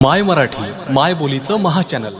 माय मराठी माय बोलीचं महाचॅनल